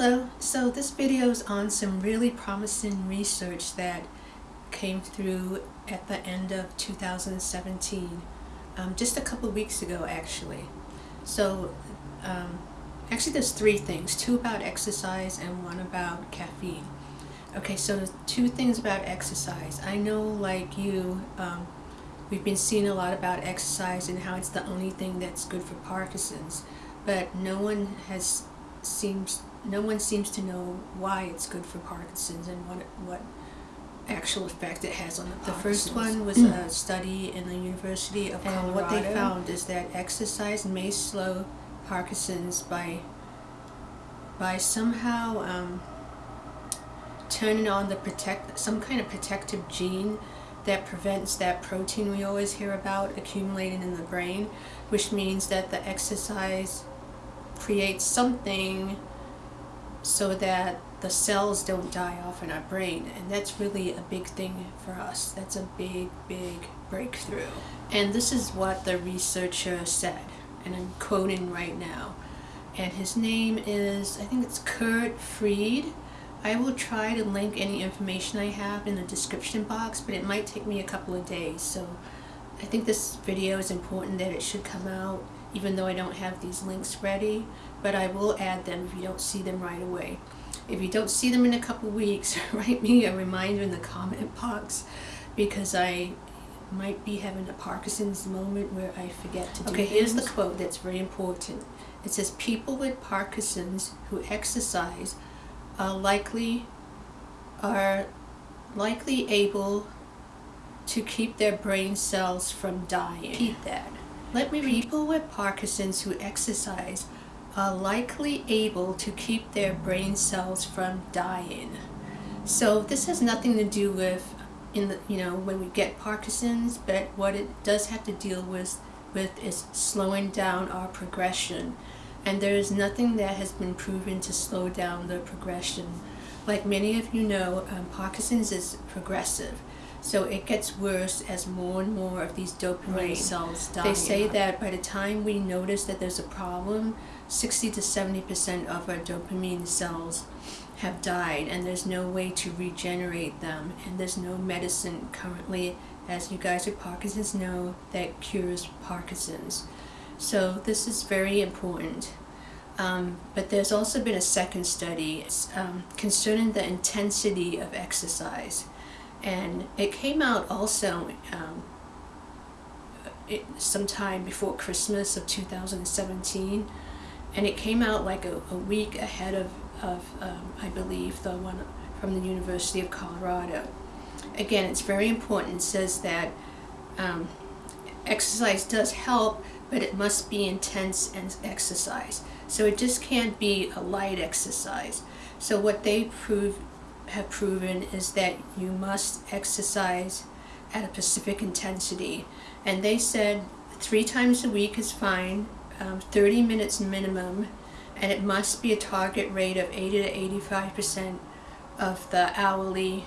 Hello, so this video is on some really promising research that came through at the end of 2017, um, just a couple weeks ago actually. So um, actually there's three things, two about exercise and one about caffeine. Okay, so two things about exercise. I know like you, um, we've been seeing a lot about exercise and how it's the only thing that's good for Parkinson's, but no one has seems no one seems to know why it's good for Parkinson's and what what actual effect it has on the The first one was a study in the University of Colorado. And what they found is that exercise may slow Parkinson's by by somehow um, turning on the protect some kind of protective gene that prevents that protein we always hear about accumulating in the brain, which means that the exercise creates something so that the cells don't die off in our brain and that's really a big thing for us. That's a big big breakthrough. And this is what the researcher said and I'm quoting right now. And his name is I think it's Kurt Fried I will try to link any information I have in the description box but it might take me a couple of days. So I think this video is important that it should come out even though I don't have these links ready, but I will add them if you don't see them right away. If you don't see them in a couple weeks, write me a reminder in the comment box because I might be having a Parkinson's moment where I forget to do it. Okay, things. here's the quote that's very important. It says, people with Parkinson's who exercise are likely are likely able to keep their brain cells from dying. Repeat that. Let me read. People with Parkinson's who exercise are likely able to keep their brain cells from dying. So this has nothing to do with in the you know when we get Parkinson's, but what it does have to deal with with is slowing down our progression. And there is nothing that has been proven to slow down the progression. Like many of you know, um, Parkinson's is progressive. So it gets worse as more and more of these dopamine right. cells die. They say that by the time we notice that there's a problem, 60 to 70% of our dopamine cells have died and there's no way to regenerate them and there's no medicine currently, as you guys with Parkinson's know, that cures Parkinson's. So this is very important. Um, but there's also been a second study um, concerning the intensity of exercise and it came out also um, it, sometime before Christmas of 2017 and it came out like a, a week ahead of, of um, I believe the one from the University of Colorado. Again it's very important. It says that um, exercise does help but it must be intense and exercise. So it just can't be a light exercise. So what they prove have proven is that you must exercise at a specific intensity. And they said three times a week is fine, um, 30 minutes minimum, and it must be a target rate of 80 to 85% of the hourly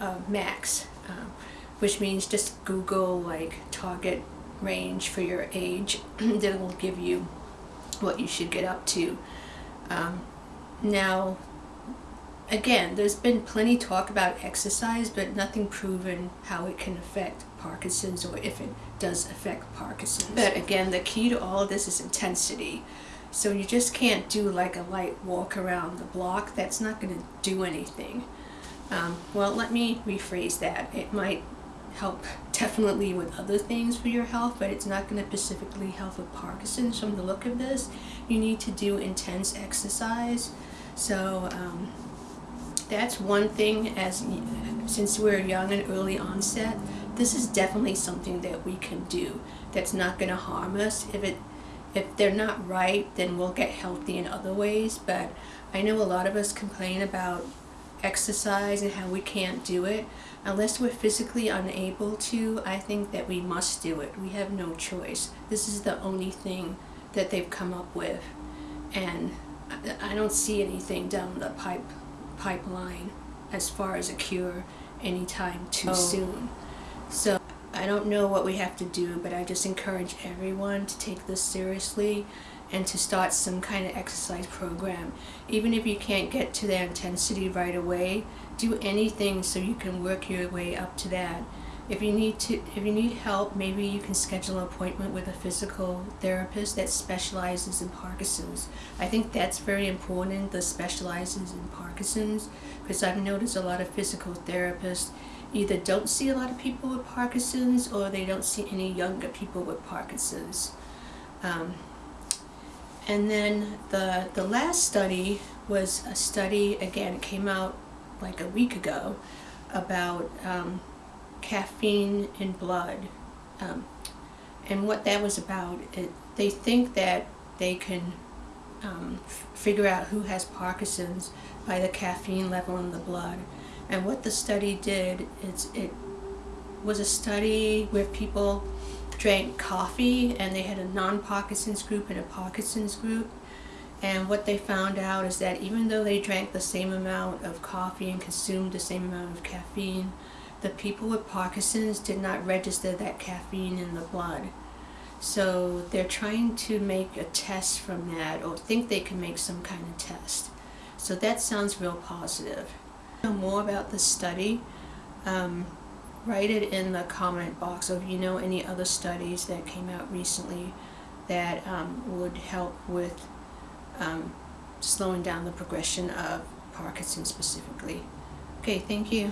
uh, max, um, which means just Google like target range for your age that will give you what you should get up to. Um, now, again, there's been plenty talk about exercise, but nothing proven how it can affect Parkinson's or if it does affect Parkinson's. But again, the key to all of this is intensity. So you just can't do like a light walk around the block. That's not going to do anything. Um, well, let me rephrase that. It might help definitely with other things for your health, but it's not going to specifically help with Parkinson's. From the look of this, you need to do intense exercise. So um, that's one thing as since we're young and early onset this is definitely something that we can do that's not going to harm us. If it if they're not right then we'll get healthy in other ways but I know a lot of us complain about exercise and how we can't do it. Unless we're physically unable to I think that we must do it. We have no choice. This is the only thing that they've come up with. And I don't see anything down the pipe pipeline as far as a cure anytime too oh. soon. So I don't know what we have to do, but I just encourage everyone to take this seriously and to start some kind of exercise program. Even if you can't get to that intensity right away, do anything so you can work your way up to that. If you need to, if you need help, maybe you can schedule an appointment with a physical therapist that specializes in Parkinson's. I think that's very important. The specializes in Parkinson's because I've noticed a lot of physical therapists either don't see a lot of people with Parkinson's or they don't see any younger people with Parkinson's. Um, and then the the last study was a study again it came out like a week ago about um, caffeine in blood. Um, and what that was about, it, they think that they can um, figure out who has Parkinson's by the caffeine level in the blood. And what the study did is it was a study where people drank coffee and they had a non-Parkinson's group and a Parkinson's group. And what they found out is that even though they drank the same amount of coffee and consumed the same amount of caffeine, the people with Parkinson's did not register that caffeine in the blood. So they're trying to make a test from that or think they can make some kind of test. So that sounds real positive. Know more about the study, um, write it in the comment box or if you know any other studies that came out recently that um, would help with um, slowing down the progression of Parkinson's specifically. Okay, thank you.